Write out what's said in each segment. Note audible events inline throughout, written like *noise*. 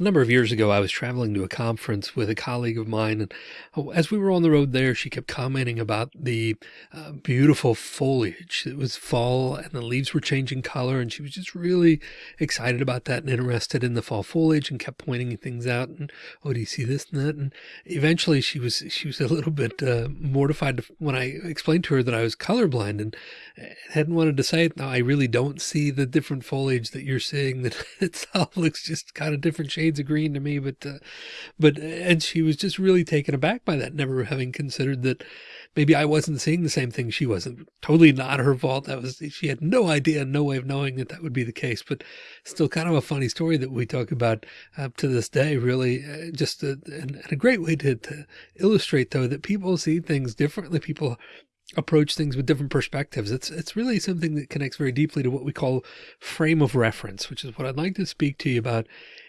A number of years ago, I was traveling to a conference with a colleague of mine. And oh, as we were on the road there, she kept commenting about the uh, beautiful foliage. It was fall and the leaves were changing color. And she was just really excited about that and interested in the fall foliage and kept pointing things out. And, oh, do you see this and that? And eventually she was, she was a little bit uh, mortified when I explained to her that I was colorblind and hadn't wanted to say it. No, I really don't see the different foliage that you're seeing that *laughs* itself looks just kind of different green to me, but, uh, but, and she was just really taken aback by that, never having considered that maybe I wasn't seeing the same thing she wasn't totally not her fault. That was, she had no idea, no way of knowing that that would be the case, but still kind of a funny story that we talk about up uh, to this day, really uh, just a, and a great way to, to illustrate though, that people see things differently. People approach things with different perspectives. It's, it's really something that connects very deeply to what we call frame of reference, which is what I'd like to speak to you about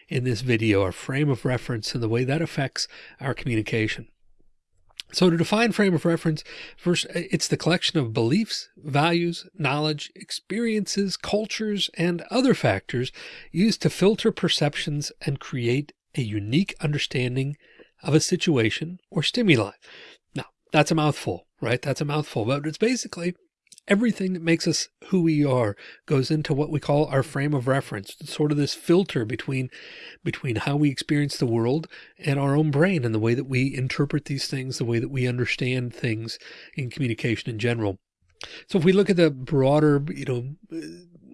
in this video, our frame of reference and the way that affects our communication. So to define frame of reference, first, uh, it's the collection of beliefs, values, knowledge, experiences, cultures, and other factors used to filter perceptions and create a unique understanding of a situation or stimuli. Now, that's a mouthful, right? That's a mouthful, but it's basically everything that makes us who we are goes into what we call our frame of reference, sort of this filter between, between how we experience the world and our own brain and the way that we interpret these things, the way that we understand things in communication in general. So if we look at the broader, you know,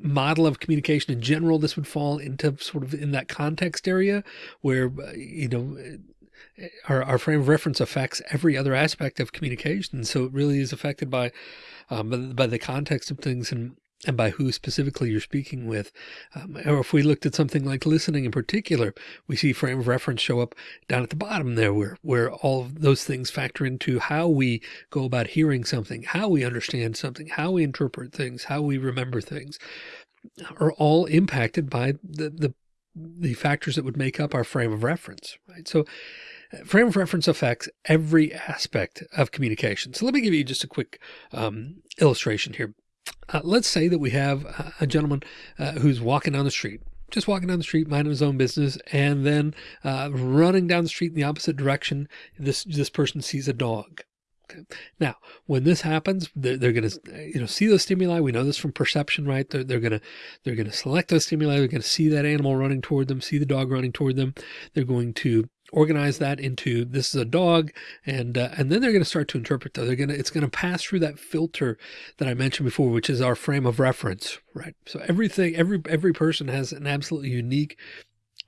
model of communication in general, this would fall into sort of in that context area where, uh, you know, our, our frame of reference affects every other aspect of communication. So it really is affected by um, by, the context of things and and by who specifically you're speaking with. Um, or if we looked at something like listening in particular, we see frame of reference show up down at the bottom there where, where all of those things factor into how we go about hearing something, how we understand something, how we interpret things, how we remember things are all impacted by the, the, the factors that would make up our frame of reference, right? So Frame of reference affects every aspect of communication. So let me give you just a quick um, illustration here. Uh, let's say that we have a gentleman uh, who's walking down the street, just walking down the street, minding his own business, and then uh, running down the street in the opposite direction, this this person sees a dog. Now, when this happens, they're, they're going to, you know, see those stimuli. We know this from perception, right? They're, they're going to, they're going to select those stimuli. They're going to see that animal running toward them, see the dog running toward them. They're going to organize that into this is a dog and uh, and then they're going to start to interpret that they're going to it's going to pass through that filter that I mentioned before which is our frame of reference right so everything every every person has an absolutely unique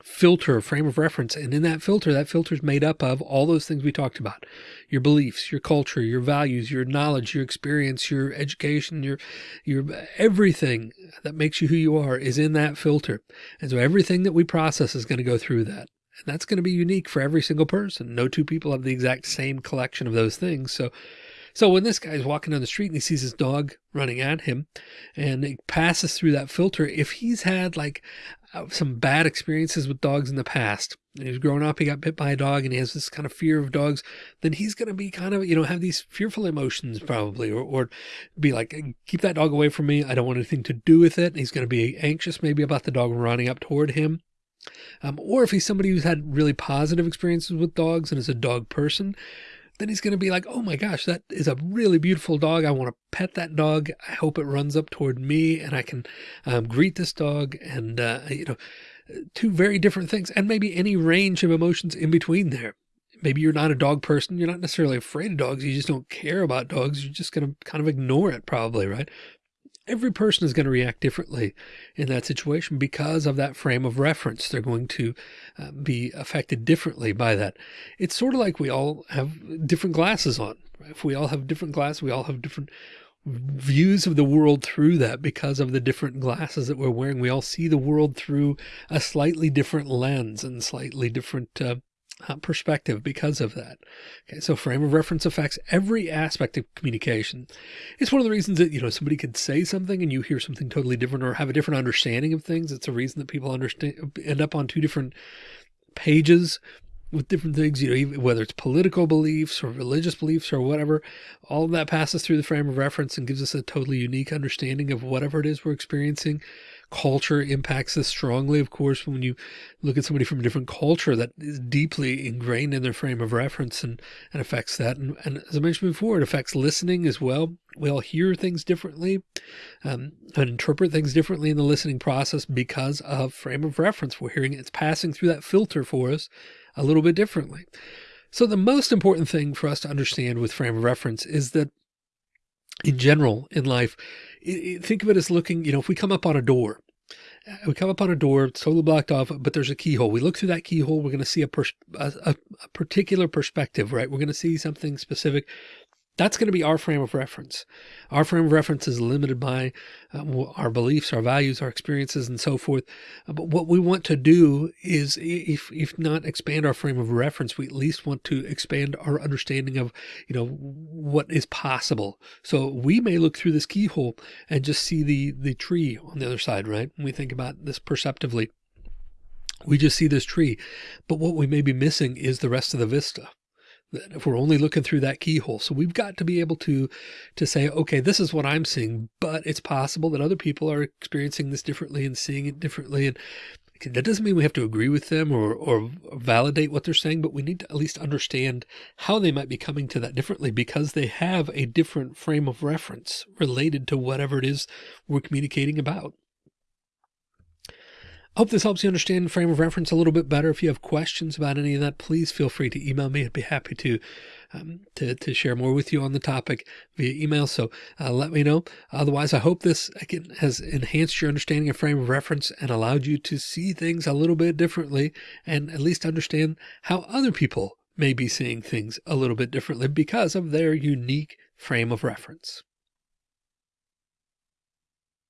filter frame of reference and in that filter that filter is made up of all those things we talked about your beliefs your culture your values your knowledge your experience your education your your everything that makes you who you are is in that filter and so everything that we process is going to go through that and that's going to be unique for every single person. No two people have the exact same collection of those things. So, so when this guy's walking down the street and he sees his dog running at him and it passes through that filter, if he's had like some bad experiences with dogs in the past and he's growing up, he got bit by a dog and he has this kind of fear of dogs, then he's going to be kind of, you know, have these fearful emotions probably, or, or be like, keep that dog away from me. I don't want anything to do with it. And he's going to be anxious maybe about the dog running up toward him. Um, or if he's somebody who's had really positive experiences with dogs and is a dog person, then he's going to be like, oh my gosh, that is a really beautiful dog. I want to pet that dog. I hope it runs up toward me and I can um, greet this dog. And, uh, you know, two very different things and maybe any range of emotions in between there. Maybe you're not a dog person. You're not necessarily afraid of dogs. You just don't care about dogs. You're just going to kind of ignore it probably, right? Every person is going to react differently in that situation because of that frame of reference. They're going to uh, be affected differently by that. It's sort of like we all have different glasses on. If we all have different glasses, we all have different views of the world through that because of the different glasses that we're wearing. We all see the world through a slightly different lens and slightly different uh, uh, perspective because of that. Okay. So frame of reference affects every aspect of communication. It's one of the reasons that, you know, somebody could say something and you hear something totally different or have a different understanding of things. It's a reason that people understand, end up on two different pages with different things, you know, whether it's political beliefs or religious beliefs or whatever, all of that passes through the frame of reference and gives us a totally unique understanding of whatever it is we're experiencing culture impacts us strongly. Of course, when you look at somebody from a different culture that is deeply ingrained in their frame of reference and, and affects that. And, and as I mentioned before, it affects listening as well. We all hear things differently um, and interpret things differently in the listening process because of frame of reference. We're hearing it's passing through that filter for us a little bit differently. So the most important thing for us to understand with frame of reference is that in general in life, think of it as looking, you know, if we come up on a door, uh, we come up on a door, it's totally blocked off, but there's a keyhole. We look through that keyhole, we're going to see a, a, a particular perspective, right? We're going to see something specific that's going to be our frame of reference. Our frame of reference is limited by uh, our beliefs, our values, our experiences, and so forth. Uh, but what we want to do is, if if not expand our frame of reference, we at least want to expand our understanding of, you know, what is possible. So we may look through this keyhole and just see the the tree on the other side, right? When we think about this perceptively, we just see this tree, but what we may be missing is the rest of the vista if we're only looking through that keyhole. So we've got to be able to, to say, okay, this is what I'm seeing, but it's possible that other people are experiencing this differently and seeing it differently. And that doesn't mean we have to agree with them or, or validate what they're saying, but we need to at least understand how they might be coming to that differently because they have a different frame of reference related to whatever it is we're communicating about. Hope this helps you understand frame of reference a little bit better. If you have questions about any of that, please feel free to email me. I'd be happy to um, to, to share more with you on the topic via email. So uh, let me know. Otherwise, I hope this again has enhanced your understanding of frame of reference and allowed you to see things a little bit differently and at least understand how other people may be seeing things a little bit differently because of their unique frame of reference.